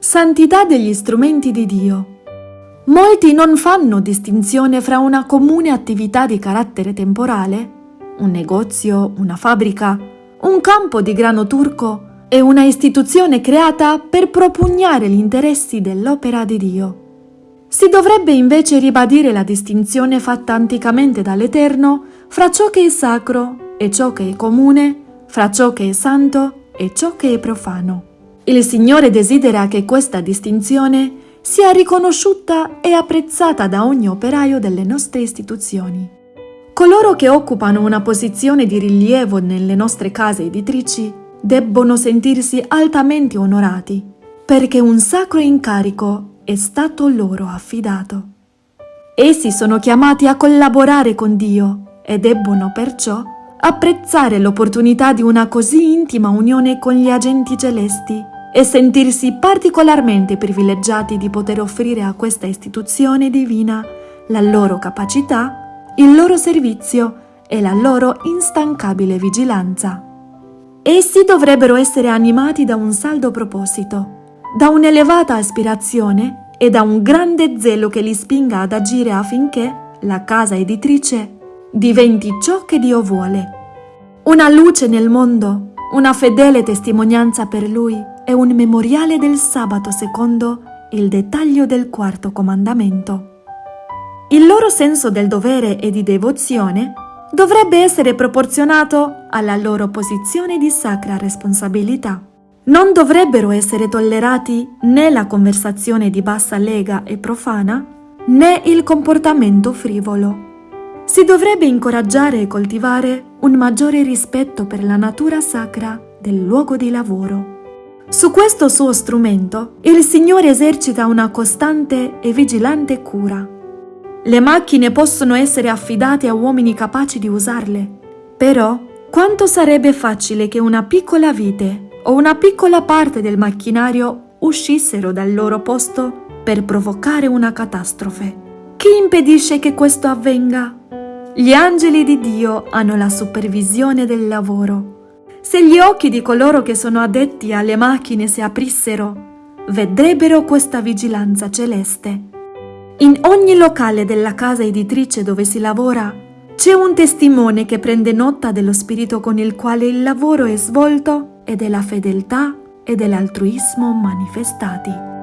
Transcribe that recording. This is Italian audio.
Santità degli strumenti di Dio. Molti non fanno distinzione fra una comune attività di carattere temporale, un negozio, una fabbrica, un campo di grano turco e una istituzione creata per propugnare gli interessi dell'opera di Dio. Si dovrebbe invece ribadire la distinzione fatta anticamente dall'Eterno fra ciò che è sacro e ciò che è comune, fra ciò che è santo e ciò che è profano. Il Signore desidera che questa distinzione sia riconosciuta e apprezzata da ogni operaio delle nostre istituzioni. Coloro che occupano una posizione di rilievo nelle nostre case editrici debbono sentirsi altamente onorati, perché un sacro incarico è stato loro affidato. Essi sono chiamati a collaborare con Dio e debbono perciò apprezzare l'opportunità di una così intima unione con gli agenti celesti e sentirsi particolarmente privilegiati di poter offrire a questa istituzione divina la loro capacità, il loro servizio e la loro instancabile vigilanza. Essi dovrebbero essere animati da un saldo proposito, da un'elevata aspirazione e da un grande zelo che li spinga ad agire affinché la casa editrice diventi ciò che Dio vuole. Una luce nel mondo, una fedele testimonianza per Lui è un memoriale del sabato secondo il dettaglio del quarto comandamento. Il loro senso del dovere e di devozione dovrebbe essere proporzionato alla loro posizione di sacra responsabilità. Non dovrebbero essere tollerati né la conversazione di bassa lega e profana, né il comportamento frivolo. Si dovrebbe incoraggiare e coltivare un maggiore rispetto per la natura sacra del luogo di lavoro. Su questo suo strumento il Signore esercita una costante e vigilante cura. Le macchine possono essere affidate a uomini capaci di usarle, però quanto sarebbe facile che una piccola vite o una piccola parte del macchinario uscissero dal loro posto per provocare una catastrofe. Chi impedisce che questo avvenga? Gli angeli di Dio hanno la supervisione del lavoro se gli occhi di coloro che sono addetti alle macchine si aprissero, vedrebbero questa vigilanza celeste. In ogni locale della casa editrice dove si lavora c'è un testimone che prende nota dello spirito con il quale il lavoro è svolto e della fedeltà e dell'altruismo manifestati.